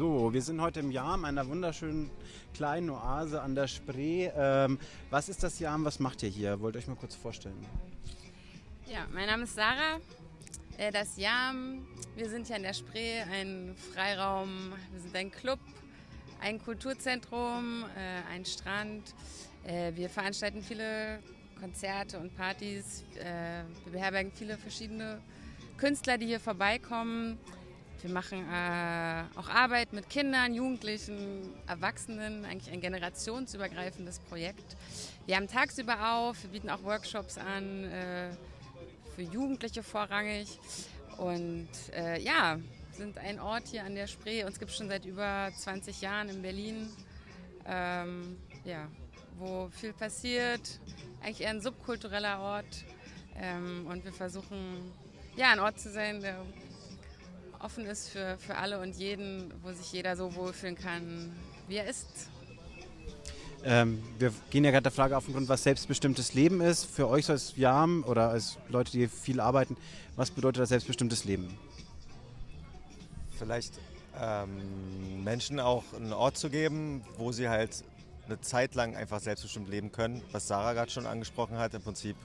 So, wir sind heute im Jam, einer wunderschönen kleinen Oase an der Spree. Ähm, was ist das Jam? Was macht ihr hier? Wollt ihr euch mal kurz vorstellen? Ja, mein Name ist Sarah. Äh, das Jam, wir sind hier an der Spree, ein Freiraum, wir sind ein Club, ein Kulturzentrum, äh, ein Strand. Äh, wir veranstalten viele Konzerte und Partys. Wir beherbergen viele verschiedene Künstler, die hier vorbeikommen. Wir machen äh, auch Arbeit mit Kindern, Jugendlichen, Erwachsenen, eigentlich ein generationsübergreifendes Projekt. Wir haben tagsüber auf, wir bieten auch Workshops an, äh, für Jugendliche vorrangig. Und äh, ja, sind ein Ort hier an der Spree. Uns gibt es schon seit über 20 Jahren in Berlin, ähm, ja, wo viel passiert. Eigentlich eher ein subkultureller Ort. Ähm, und wir versuchen, ja, ein Ort zu sein, der offen ist für, für alle und jeden, wo sich jeder so wohlfühlen kann, wie er ist. Ähm, wir gehen ja gerade der Frage auf den Grund, was selbstbestimmtes Leben ist. Für euch so als Jam oder als Leute, die viel arbeiten, was bedeutet das selbstbestimmtes Leben? Vielleicht ähm, Menschen auch einen Ort zu geben, wo sie halt eine Zeit lang einfach selbstbestimmt leben können, was Sarah gerade schon angesprochen hat. Im Prinzip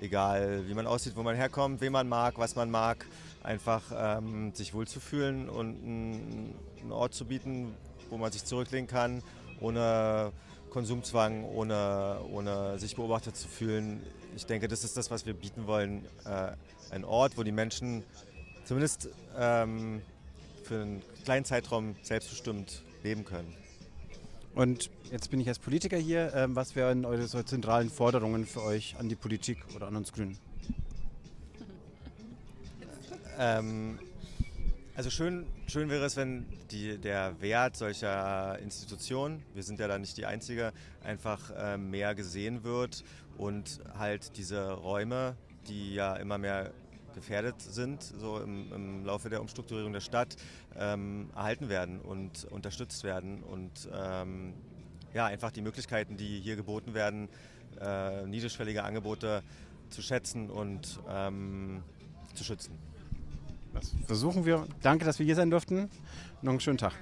egal, wie man aussieht, wo man herkommt, wen man mag, was man mag, einfach ähm, sich wohlzufühlen und einen Ort zu bieten, wo man sich zurücklehnen kann, ohne Konsumzwang, ohne, ohne sich beobachtet zu fühlen. Ich denke, das ist das, was wir bieten wollen. Äh, ein Ort, wo die Menschen zumindest ähm, für einen kleinen Zeitraum selbstbestimmt leben können. Und jetzt bin ich als Politiker hier. Ähm, was wären eure so zentralen Forderungen für euch an die Politik oder an uns Grünen? Ähm, also schön, schön wäre es, wenn die, der Wert solcher Institutionen, wir sind ja da nicht die Einzige, einfach äh, mehr gesehen wird und halt diese Räume, die ja immer mehr gefährdet sind, so im, im Laufe der Umstrukturierung der Stadt, ähm, erhalten werden und unterstützt werden und ähm, ja, einfach die Möglichkeiten, die hier geboten werden, äh, niedrigschwellige Angebote zu schätzen und ähm, zu schützen. Das versuchen wir. Danke, dass wir hier sein durften. Noch einen schönen Tag.